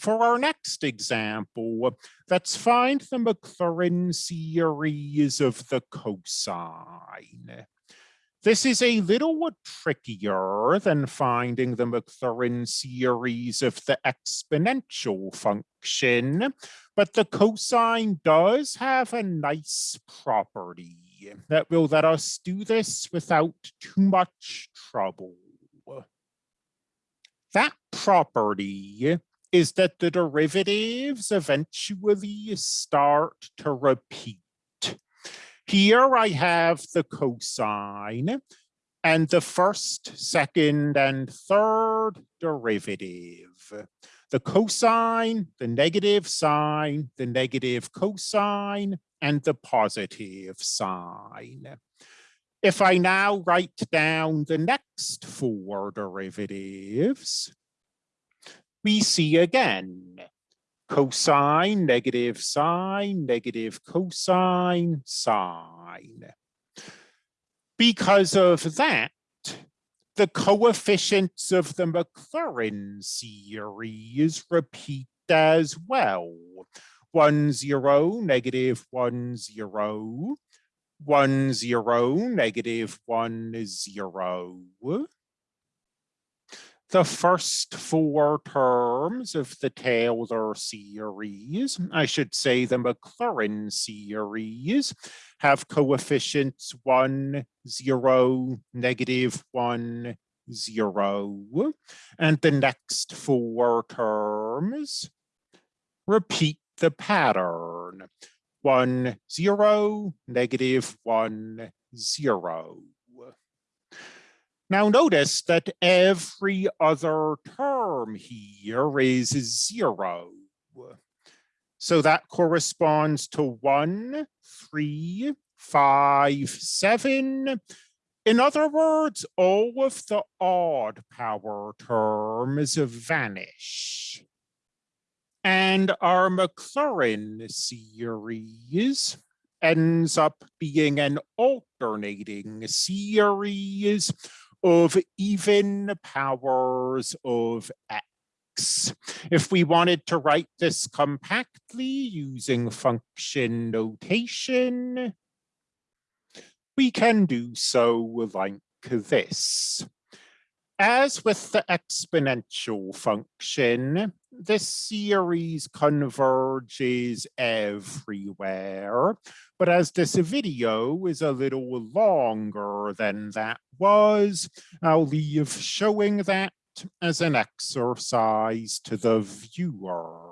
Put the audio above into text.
for our next example, let's find the Maclaurin series of the cosine. This is a little trickier than finding the Maclaurin series of the exponential function, but the cosine does have a nice property that will let us do this without too much trouble. That property is that the derivatives eventually start to repeat. Here I have the cosine and the first, second, and third derivative. The cosine, the negative sine, the negative cosine, and the positive sine. If I now write down the next four derivatives, we see again cosine, negative sine, negative cosine, sine. Because of that, the coefficients of the Maclaurin series repeat as well. One, zero, negative one, zero, one, zero, negative one, zero the first four terms of the Taylor series, I should say the Maclaurin series, have coefficients one, zero, negative one, zero, and the next four terms repeat the pattern, one, zero, negative one, zero. Now notice that every other term here is zero. So that corresponds to one, three, five, seven. In other words, all of the odd power terms vanish. And our Maclaurin series ends up being an alternating series of even powers of x. If we wanted to write this compactly using function notation, we can do so like this. As with the exponential function, this series converges everywhere, but as this video is a little longer than that was, I'll leave showing that as an exercise to the viewer.